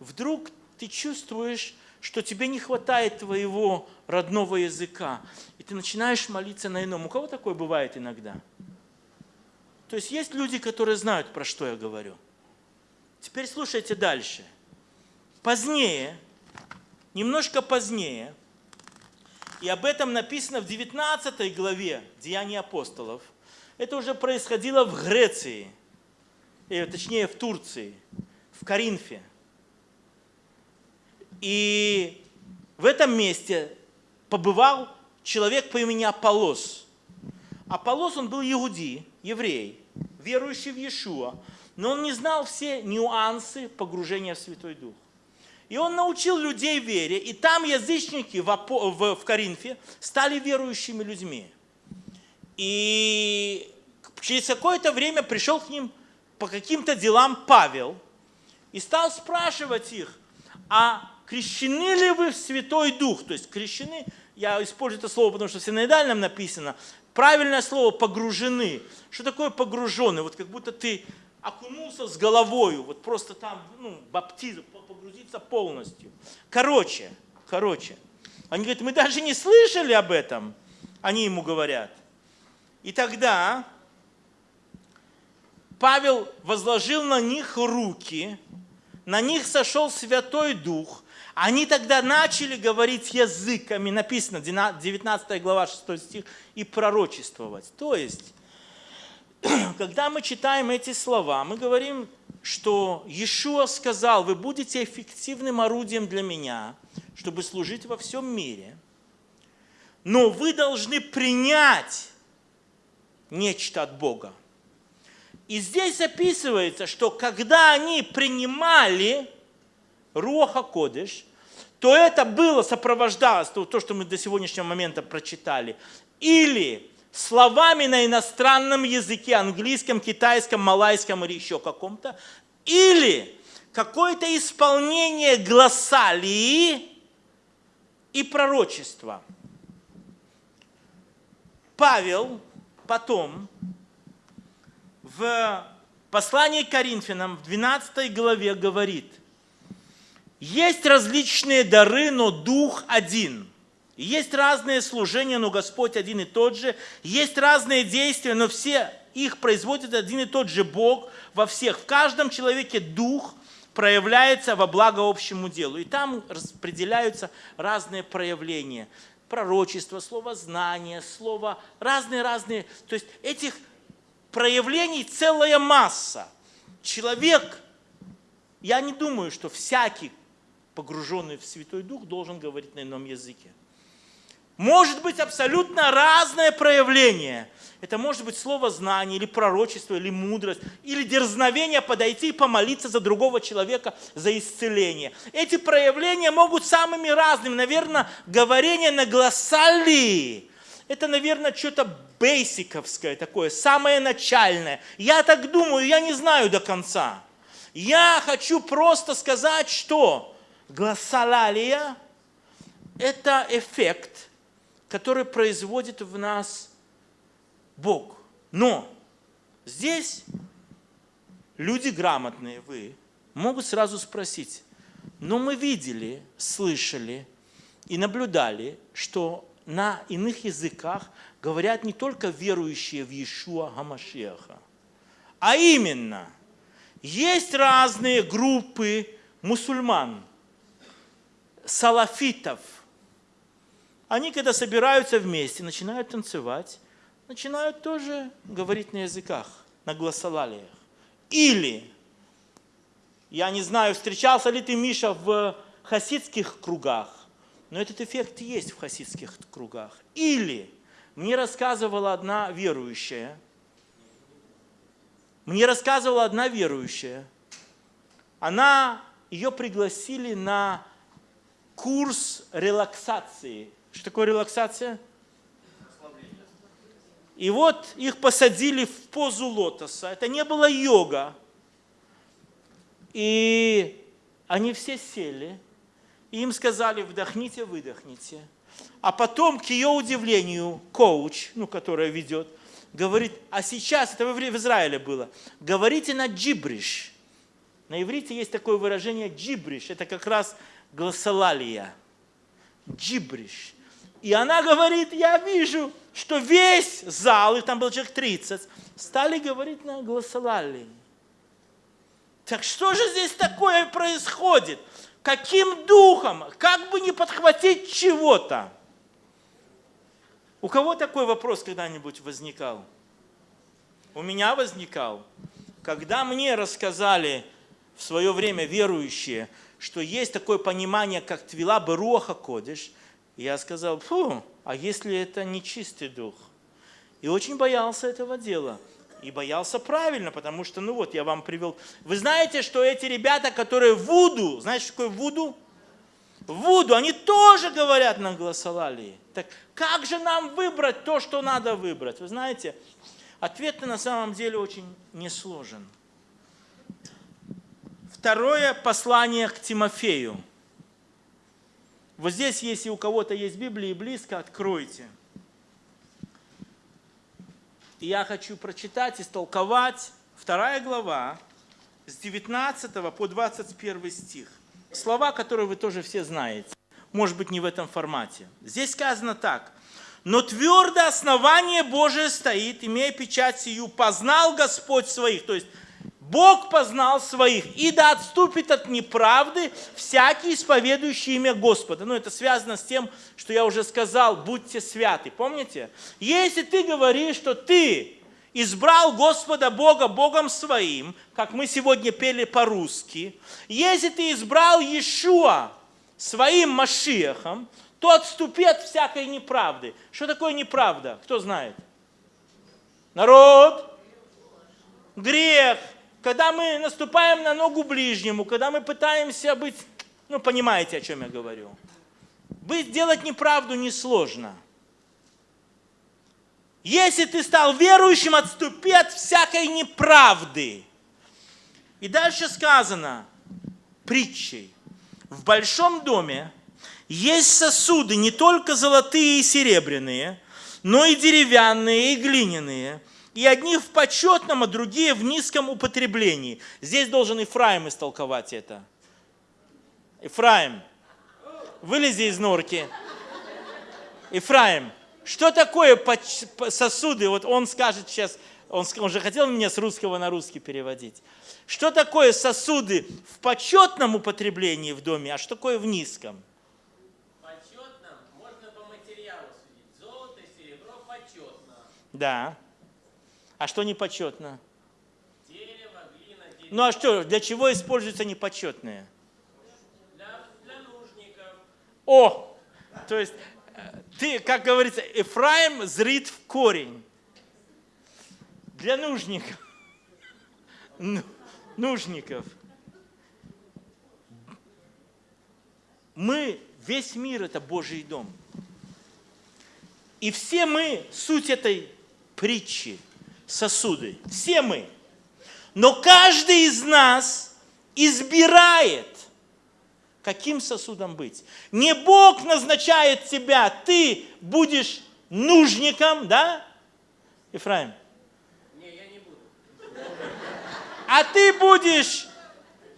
вдруг ты чувствуешь, что тебе не хватает твоего родного языка, и ты начинаешь молиться на ином. У кого такое бывает иногда? То есть есть люди, которые знают, про что я говорю – Теперь слушайте дальше. Позднее, немножко позднее, и об этом написано в 19 главе Деяний апостолов, это уже происходило в Греции, или, точнее в Турции, в Коринфе. И в этом месте побывал человек по имени Аполос. Аполос, он был иудей, еврей, верующий в Иешуа, но он не знал все нюансы погружения в Святой Дух. И он научил людей вере, и там язычники в, Коринфе стали верующими людьми. И через какое-то время пришел к ним по каким-то делам Павел и стал спрашивать их, а крещены ли вы в Святой Дух? То есть крещены, я использую это слово, потому что в синоидальном написано, правильное слово погружены. Что такое погруженный? Вот как будто ты окунулся с головою, вот просто там, ну, баптизм, погрузиться полностью. Короче, короче. Они говорят, мы даже не слышали об этом. Они ему говорят. И тогда Павел возложил на них руки, на них сошел Святой Дух, они тогда начали говорить языками, написано, 19 глава, 6 стих, и пророчествовать. То есть, <clears throat> когда мы читаем эти слова, мы говорим, что Иешуа сказал, вы будете эффективным орудием для меня, чтобы служить во всем мире, но вы должны принять нечто от Бога. И здесь описывается, что когда они принимали Руаха Кодыш, то это было, сопровождалось, то, что мы до сегодняшнего момента прочитали, или словами на иностранном языке, английском, китайском, малайском или еще каком-то, или какое-то исполнение глоссалии и пророчества. Павел потом в послании к Коринфянам в 12 главе говорит, есть различные дары, но Дух один. Есть разные служения, но Господь один и тот же. Есть разные действия, но все их производит один и тот же Бог во всех. В каждом человеке Дух проявляется во благо общему делу. И там распределяются разные проявления. Пророчество, слово знание, слово разные-разные. То есть этих проявлений целая масса. Человек, я не думаю, что всякий, погруженный в Святой Дух, должен говорить на ином языке. Может быть абсолютно разное проявление. Это может быть слово знание, или пророчество, или мудрость, или дерзновение подойти и помолиться за другого человека за исцеление. Эти проявления могут самыми разными. Наверное, говорение на глоссалии – это, наверное, что-то бейсиковское такое, самое начальное. Я так думаю, я не знаю до конца. Я хочу просто сказать, что глоссалалия – это эффект, который производит в нас Бог. Но здесь люди грамотные, вы, могут сразу спросить, но мы видели, слышали и наблюдали, что на иных языках говорят не только верующие в Иешуа Гамашеха, а именно, есть разные группы мусульман, салафитов. Они, когда собираются вместе, начинают танцевать, начинают тоже говорить на языках, на гласолалиях. Или, я не знаю, встречался ли ты, Миша, в хасидских кругах, но этот эффект есть в хасидских кругах. Или, мне рассказывала одна верующая, мне рассказывала одна верующая, она, ее пригласили на курс релаксации. Что такое релаксация? И вот их посадили в позу лотоса. Это не была йога. И они все сели, и им сказали, вдохните, выдохните. А потом, к ее удивлению, коуч, ну, которая ведет, говорит, а сейчас, это в Израиле было, говорите на джибриш. На иврите есть такое выражение джибриш, это как раз гласолалия. Джибриш. И она говорит, я вижу, что весь зал, и там был человек 30, стали говорить на гласолалии. Так что же здесь такое происходит? Каким духом? Как бы не подхватить чего-то? У кого такой вопрос когда-нибудь возникал? У меня возникал. Когда мне рассказали в свое время верующие, что есть такое понимание, как твила бы руаха кодиш, я сказал, фу, а если это нечистый дух? И очень боялся этого дела. И боялся правильно, потому что, ну вот, я вам привел. Вы знаете, что эти ребята, которые вуду, знаете, что такое вуду? Вуду, они тоже говорят на гласолалии. Так как же нам выбрать то, что надо выбрать? Вы знаете, ответ на самом деле очень несложен. Второе послание к Тимофею. Вот здесь, если у кого-то есть Библия близко, откройте. И я хочу прочитать, истолковать вторая глава с 19 по 21 стих. Слова, которые вы тоже все знаете. Может быть, не в этом формате. Здесь сказано так. «Но твердое основание Божие стоит, имея печать сию, познал Господь своих». То есть Бог познал своих, и да отступит от неправды всякий, исповедующий имя Господа. Ну, это связано с тем, что я уже сказал, будьте святы. Помните? Если ты говоришь, что ты избрал Господа Бога Богом своим, как мы сегодня пели по-русски, если ты избрал Иешуа своим Машиахом, то отступи от всякой неправды. Что такое неправда? Кто знает? Народ, грех, когда мы наступаем на ногу ближнему, когда мы пытаемся быть, ну понимаете, о чем я говорю. Быть, делать неправду несложно. Если ты стал верующим, отступи от всякой неправды. И дальше сказано притчей. В большом доме есть сосуды не только золотые и серебряные, но и деревянные, и глиняные, и одни в почетном, а другие в низком употреблении. Здесь должен Ифраим истолковать это. Ифраим, вылези из норки. Ифраим, что такое сосуды? Вот он скажет сейчас, он, он же хотел меня с русского на русский переводить. Что такое сосуды в почетном употреблении в доме, а что такое в низком? Почетном можно по материалу судить. Золото, серебро почетно. Да. А что непочетно? Дерево, глина, дерево. Ну а что, для чего используются непочетные? Для, для нужников. О! То есть, э, ты, как говорится, Ефраим зрит в корень. Для нужников. Ну, нужников. Мы, весь мир это Божий дом. И все мы, суть этой притчи, сосуды. Все мы. Но каждый из нас избирает, каким сосудом быть. Не Бог назначает тебя, ты будешь нужником, да, Ефраим? Не, я не буду. А ты будешь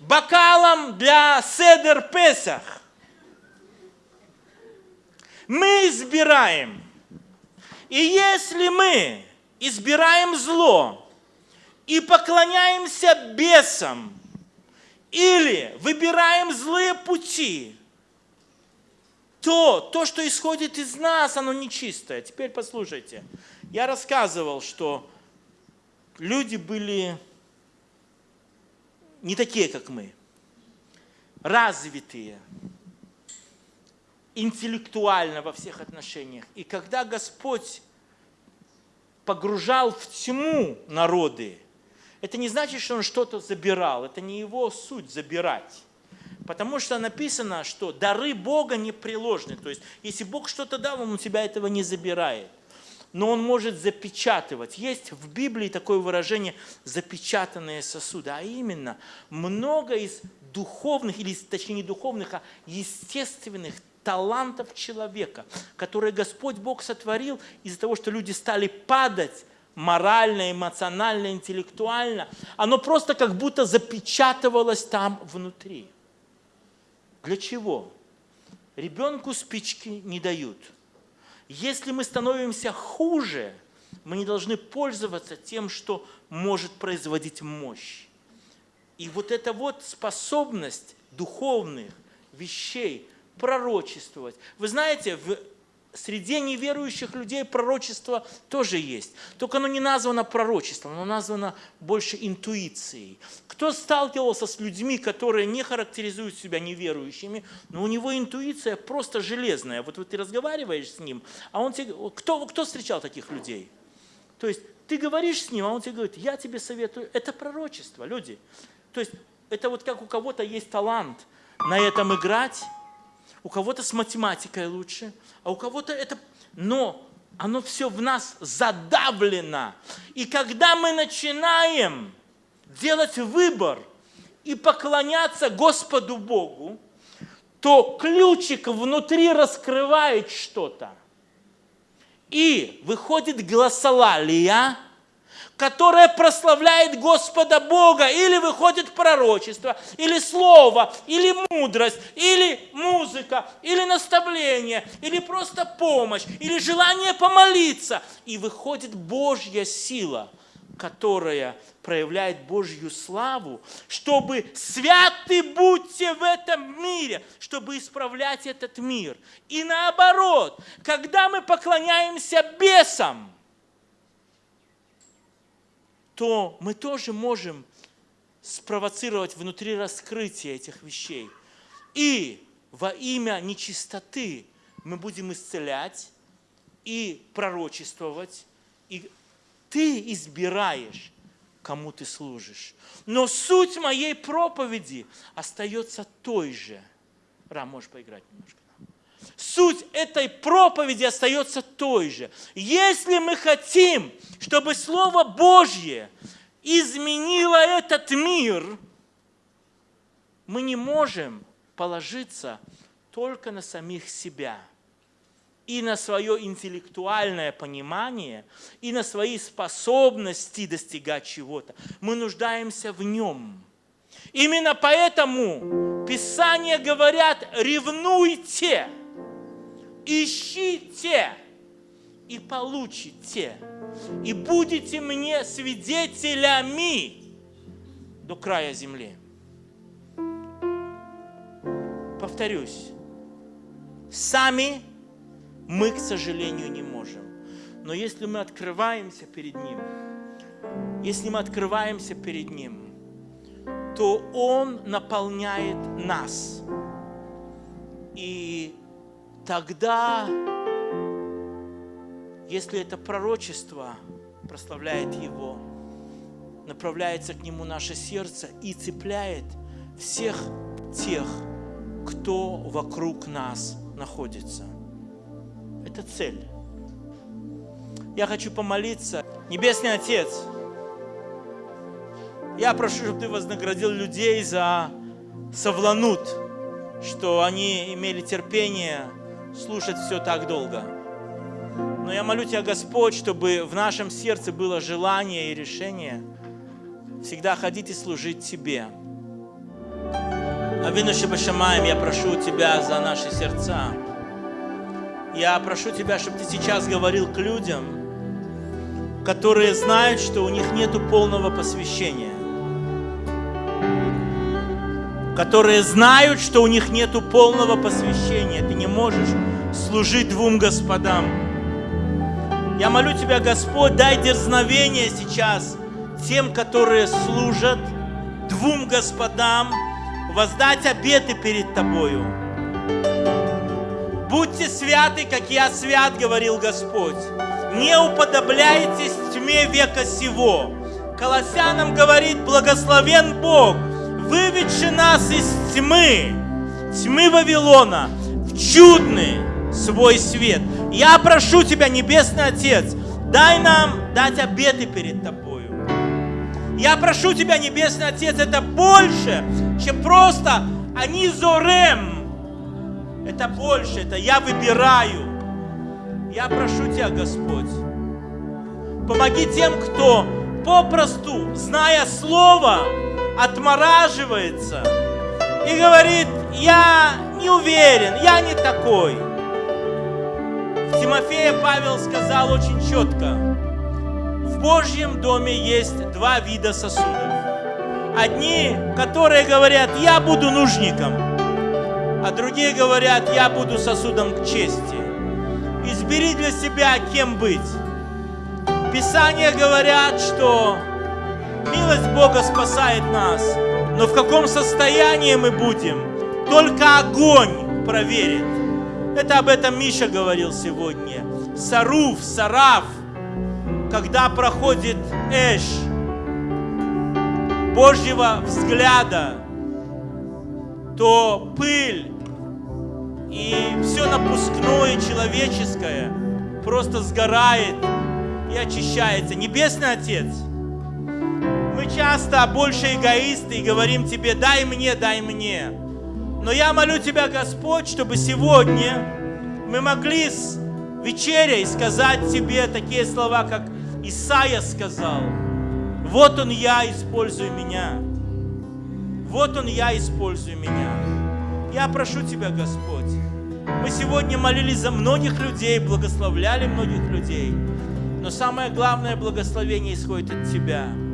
бокалом для Седер Песах. Мы избираем. И если мы избираем зло и поклоняемся бесам, или выбираем злые пути, то то, что исходит из нас, оно нечистое. Теперь послушайте. Я рассказывал, что люди были не такие, как мы, развитые, интеллектуально во всех отношениях. И когда Господь погружал в тьму народы, это не значит, что он что-то забирал. Это не его суть забирать. Потому что написано, что дары Бога непреложны. То есть, если Бог что-то дал, Он у тебя этого не забирает. Но Он может запечатывать. Есть в Библии такое выражение «запечатанные сосуды». А именно, много из духовных, или точнее не духовных, а естественных талантов человека, которые Господь Бог сотворил из-за того, что люди стали падать морально, эмоционально, интеллектуально, оно просто как будто запечатывалось там внутри. Для чего? Ребенку спички не дают. Если мы становимся хуже, мы не должны пользоваться тем, что может производить мощь. И вот эта вот способность духовных вещей пророчествовать. Вы знаете, в среди неверующих людей пророчество тоже есть. Только оно не названо пророчеством, оно названо больше интуицией. Кто сталкивался с людьми, которые не характеризуют себя неверующими, но у него интуиция просто железная. Вот, вот ты разговариваешь с ним, а он тебе... Кто, кто встречал таких людей? То есть ты говоришь с ним, а он тебе говорит, я тебе советую. Это пророчество, люди. То есть это вот как у кого-то есть талант на этом играть, у кого-то с математикой лучше, а у кого-то это... Но оно все в нас задавлено. И когда мы начинаем делать выбор и поклоняться Господу Богу, то ключик внутри раскрывает что-то. И выходит гласолалия – которое прославляет Господа Бога, или выходит пророчество, или слово, или мудрость, или музыка, или наставление, или просто помощь, или желание помолиться, и выходит Божья сила, которая проявляет Божью славу, чтобы святы будьте в этом мире, чтобы исправлять этот мир. И наоборот, когда мы поклоняемся бесам, то мы тоже можем спровоцировать внутри раскрытия этих вещей. И во имя нечистоты мы будем исцелять и пророчествовать, и ты избираешь, кому ты служишь. Но суть моей проповеди остается той же. Рам, можешь поиграть немножко. Суть этой проповеди остается той же. Если мы хотим, чтобы Слово Божье изменило этот мир, мы не можем положиться только на самих себя и на свое интеллектуальное понимание, и на свои способности достигать чего-то. Мы нуждаемся в нем. Именно поэтому Писания говорят, ревнуйте, ищите и получите, и будете мне свидетелями до края земли. Повторюсь, сами мы, к сожалению, не можем. Но если мы открываемся перед Ним, если мы открываемся перед Ним, то Он наполняет нас. И тогда, если это пророчество прославляет Его, направляется к Нему наше сердце и цепляет всех тех, кто вокруг нас находится. Это цель. Я хочу помолиться. Небесный Отец, я прошу, чтобы Ты вознаградил людей за совланут, что они имели терпение слушать все так долго. Но я молю Тебя, Господь, чтобы в нашем сердце было желание и решение всегда ходить и служить Тебе. Авину Шабашамаем, я прошу Тебя за наши сердца. Я прошу Тебя, чтобы Ты сейчас говорил к людям, которые знают, что у них нет полного посвящения. Которые знают, что у них нет полного посвящения. Ты не можешь служить двум господам. Я молю Тебя, Господь, дай дерзновение сейчас тем, которые служат двум господам, воздать обеты перед Тобою. Будьте святы, как я свят, говорил Господь. Не уподобляйтесь тьме века сего. Колоссянам говорит, благословен Бог, выведший нас из тьмы, тьмы Вавилона, в чудный свой свет. Я прошу Тебя, Небесный Отец, дай нам дать обеты перед Тобой. Я прошу Тебя, Небесный Отец, это больше, чем просто они зорем. Это больше, это я выбираю. Я прошу Тебя, Господь, помоги тем, кто попросту, зная Слово, отмораживается и говорит, я не уверен, я не такой. В Тимофея Павел сказал очень четко, в Божьем доме есть два вида сосудов. Одни, которые говорят, я буду нужником, а другие говорят, я буду сосудом к чести. Избери для себя, кем быть. Писания говорят, что милость Бога спасает нас, но в каком состоянии мы будем, только огонь проверит. Это об этом Миша говорил сегодня. Саруф, Сараф – когда проходит эш Божьего взгляда, то пыль и все напускное человеческое просто сгорает и очищается. Небесный Отец, часто больше эгоисты и говорим Тебе, дай мне, дай мне. Но я молю Тебя, Господь, чтобы сегодня мы могли с вечерей сказать Тебе такие слова, как Исаия сказал, вот он я, используй меня. Вот он я, используй меня. Я прошу Тебя, Господь, мы сегодня молились за многих людей, благословляли многих людей, но самое главное благословение исходит от Тебя –